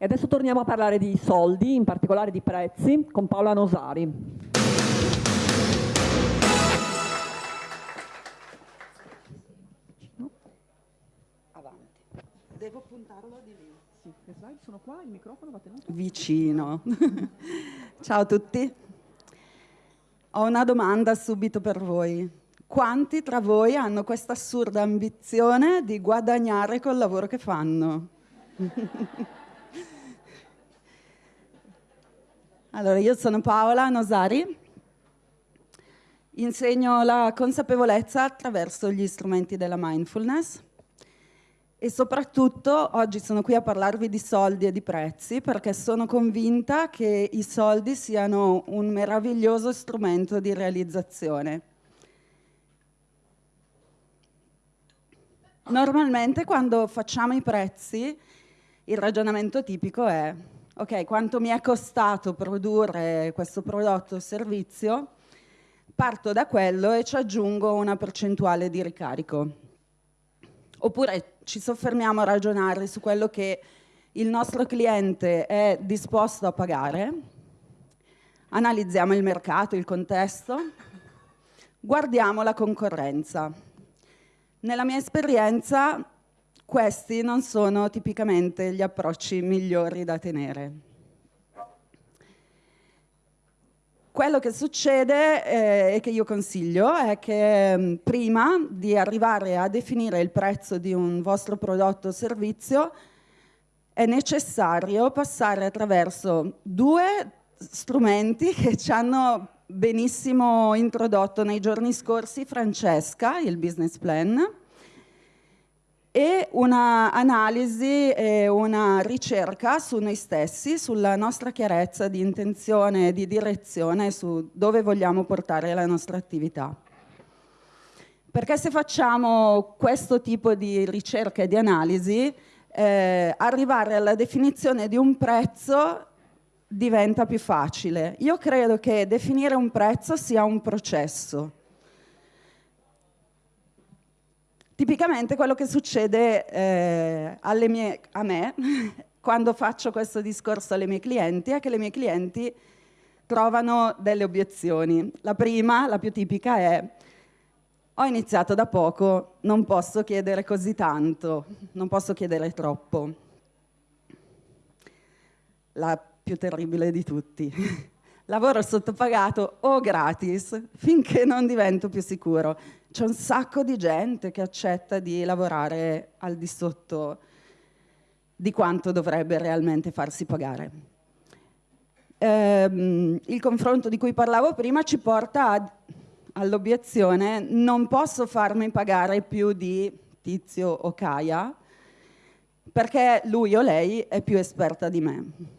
E adesso torniamo a parlare di soldi, in particolare di prezzi, con Paola Nosari. Avanti. Devo puntarlo di lì. Sì, le slide sono qua, il microfono va tenuto vicino. Ciao a tutti. Ho una domanda subito per voi. Quanti tra voi hanno questa assurda ambizione di guadagnare col lavoro che fanno? Allora, io sono Paola Nosari, insegno la consapevolezza attraverso gli strumenti della mindfulness e soprattutto oggi sono qui a parlarvi di soldi e di prezzi perché sono convinta che i soldi siano un meraviglioso strumento di realizzazione. Normalmente quando facciamo i prezzi il ragionamento tipico è ok, quanto mi è costato produrre questo prodotto o servizio, parto da quello e ci aggiungo una percentuale di ricarico. Oppure ci soffermiamo a ragionare su quello che il nostro cliente è disposto a pagare, analizziamo il mercato, il contesto, guardiamo la concorrenza. Nella mia esperienza questi non sono tipicamente gli approcci migliori da tenere. Quello che succede eh, e che io consiglio è che mh, mm, prima di arrivare a definire il prezzo di un vostro prodotto o servizio è necessario passare attraverso due strumenti che ci hanno benissimo introdotto nei giorni scorsi Francesca, il business plan, e un'analisi e una ricerca su noi stessi, sulla nostra chiarezza di intenzione e di direzione su dove vogliamo portare la nostra attività. Perché se facciamo questo tipo di ricerca e di analisi, eh, arrivare alla definizione di un prezzo diventa più facile. Io credo che definire un prezzo sia un processo Tipicamente quello che succede eh, mie, a me quando faccio questo discorso alle mie clienti è che le mie clienti trovano delle obiezioni. La prima, la più tipica è ho iniziato da poco, non posso chiedere così tanto, non posso chiedere troppo. La più terribile di tutti. Lavoro sottopagato o gratis finché non divento più sicuro c'è un sacco di gente che accetta di lavorare al di sotto di quanto dovrebbe realmente farsi pagare. Ehm, il confronto di cui parlavo prima ci porta all'obiezione non posso farmi pagare più di Tizio o Caia perché lui o lei è più esperta di me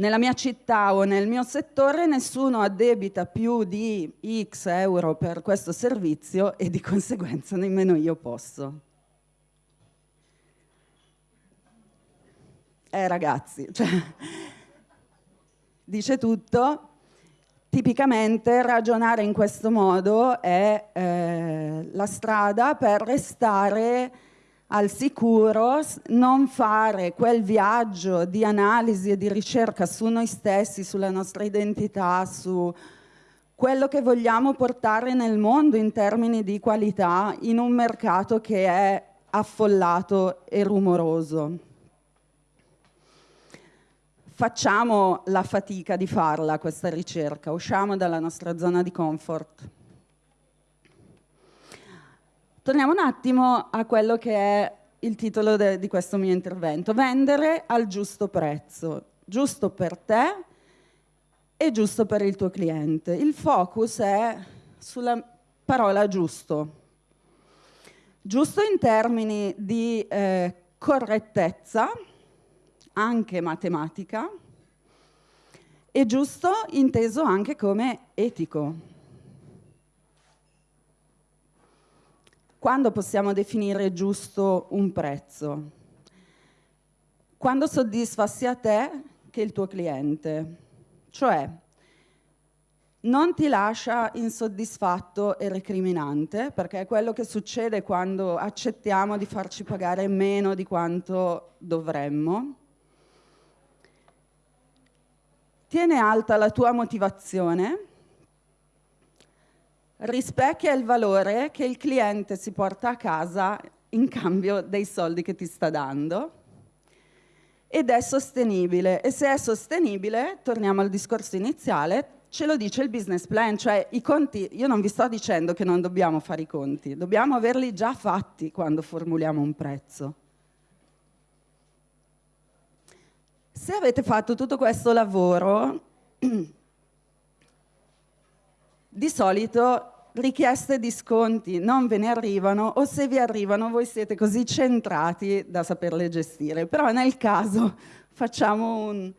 nella mia città o nel mio settore nessuno addebita più di X euro per questo servizio e di conseguenza nemmeno io posso. Eh ragazzi, cioè, dice tutto. Tipicamente ragionare in questo modo è eh, la strada per restare al sicuro, non fare quel viaggio di analisi e di ricerca su noi stessi, sulla nostra identità, su quello che vogliamo portare nel mondo in termini di qualità in un mercato che è affollato e rumoroso. Facciamo la fatica di farla questa ricerca, usciamo dalla nostra zona di comfort. Torniamo un attimo a quello che è il titolo di questo mio intervento, vendere al giusto prezzo, giusto per te e giusto per il tuo cliente. Il focus è sulla parola giusto. Giusto in termini di eh, correttezza, anche matematica, e giusto inteso anche come etico. Quando possiamo definire giusto un prezzo? Quando soddisfa sia te che il tuo cliente. Cioè, non ti lascia insoddisfatto e recriminante, perché è quello che succede quando accettiamo di farci pagare meno di quanto dovremmo. Tiene alta la tua motivazione, rispecchia il valore che il cliente si porta a casa in cambio dei soldi che ti sta dando ed è sostenibile. E se è sostenibile, torniamo al discorso iniziale, ce lo dice il business plan, cioè i conti, io non vi sto dicendo che non dobbiamo fare i conti, dobbiamo averli già fatti quando formuliamo un prezzo. Se avete fatto tutto questo lavoro, di solito richieste di sconti non ve ne arrivano o se vi arrivano voi siete così centrati da saperle gestire, però nel caso facciamo un,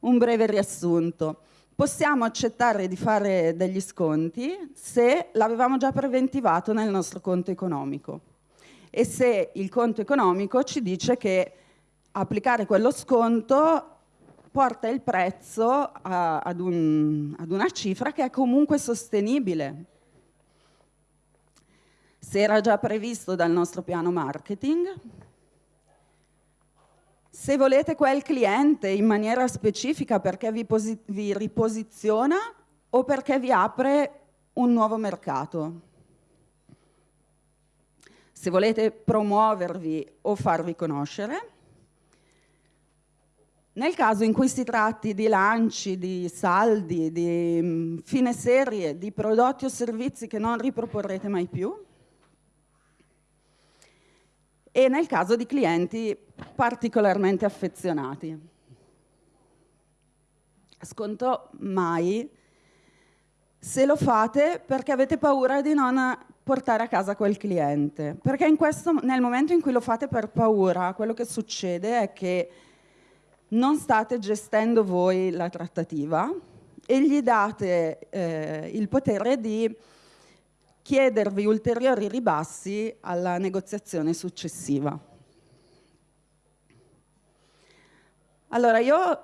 un breve riassunto. Possiamo accettare di fare degli sconti se l'avevamo già preventivato nel nostro conto economico. E se il conto economico ci dice che applicare quello sconto porta il prezzo a, ad, un, ad una cifra che è comunque sostenibile. Se era già previsto dal nostro piano marketing, se volete quel cliente in maniera specifica perché vi, vi riposiziona o perché vi apre un nuovo mercato. Se volete promuovervi o farvi conoscere. Nel caso in cui si tratti di lanci, di saldi, di mm, fine serie, di prodotti o servizi che non riproporrete mai più, e nel caso di clienti particolarmente affezionati. Sconto mai se lo fate perché avete paura di non portare a casa quel cliente. Perché questo, nel momento in cui lo fate per paura, quello che succede è che non state gestendo voi la trattativa e gli date eh, il potere di chiedervi ulteriori ribassi alla negoziazione successiva. Allora io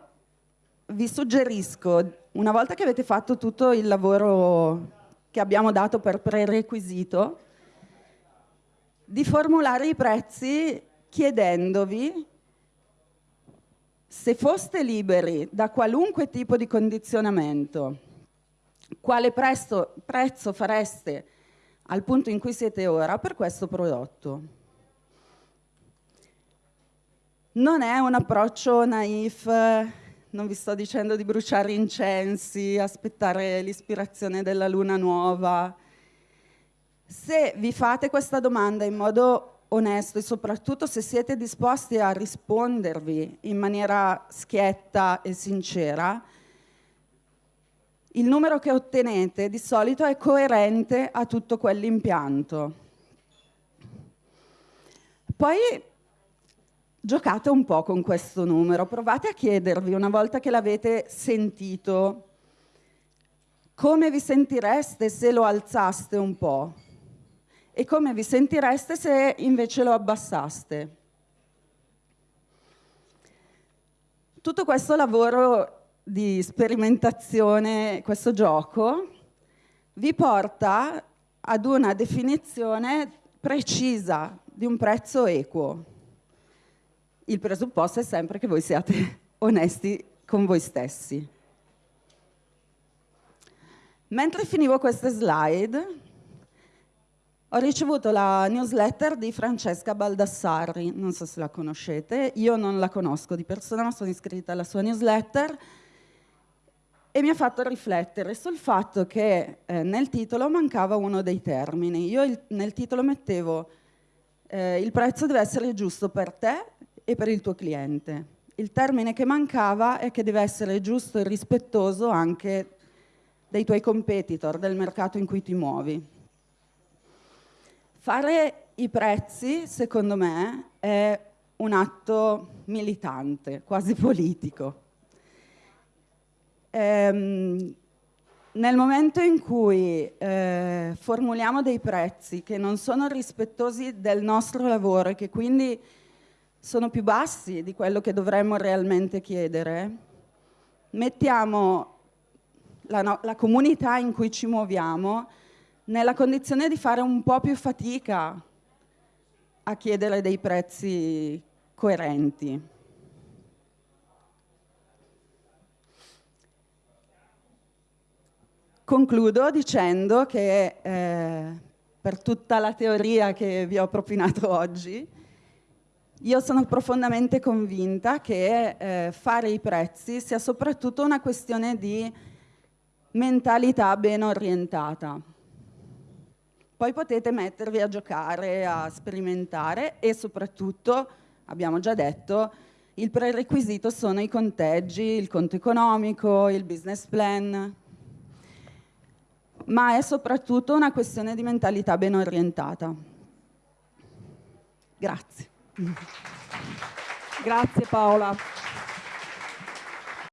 vi suggerisco, una volta che avete fatto tutto il lavoro che abbiamo dato per prerequisito, di formulare i prezzi chiedendovi se foste liberi da qualunque tipo di condizionamento, quale prezzo, prezzo fareste al punto in cui siete ora per questo prodotto. Non è un approccio naif, non vi sto dicendo di bruciare incensi, aspettare l'ispirazione della luna nuova. Se vi fate questa domanda in modo onesto e soprattutto se siete disposti a rispondervi in maniera schietta e sincera, il numero che ottenete di solito è coerente a tutto quell'impianto. Poi giocate un po' con questo numero, provate a chiedervi una volta che l'avete sentito come vi sentireste se lo alzaste un po' e come vi sentireste se invece lo abbassaste. Tutto questo lavoro di sperimentazione, questo gioco, vi porta ad una definizione precisa di un prezzo equo. Il presupposto è sempre che voi siate onesti con voi stessi. Mentre finivo queste slide, ho ricevuto la newsletter di Francesca Baldassarri, non so se la conoscete, io non la conosco di persona, ma sono iscritta alla sua newsletter e mi ha fatto riflettere sul fatto che eh, nel titolo mancava uno dei termini. Io il, nel titolo mettevo eh, il prezzo deve essere giusto per te e per il tuo cliente. Il termine che mancava è che deve essere giusto e rispettoso anche dei tuoi competitor, del mercato in cui ti muovi. Fare i prezzi, secondo me, è un atto militante, quasi politico. Ehm, nel momento in cui eh, formuliamo dei prezzi che non sono rispettosi del nostro lavoro e che quindi sono più bassi di quello che dovremmo realmente chiedere, mettiamo la, no, la comunità in cui ci muoviamo nella condizione di fare un po' più fatica a chiedere dei prezzi coerenti. Concludo dicendo che eh, per tutta la teoria che vi ho propinato oggi, io sono profondamente convinta che eh, fare i prezzi sia soprattutto una questione di mentalità ben orientata. Poi potete mettervi a giocare, a sperimentare e soprattutto, abbiamo già detto, il prerequisito sono i conteggi, il conto economico, il business plan, ma è soprattutto una questione di mentalità ben orientata. Grazie. Grazie Paola.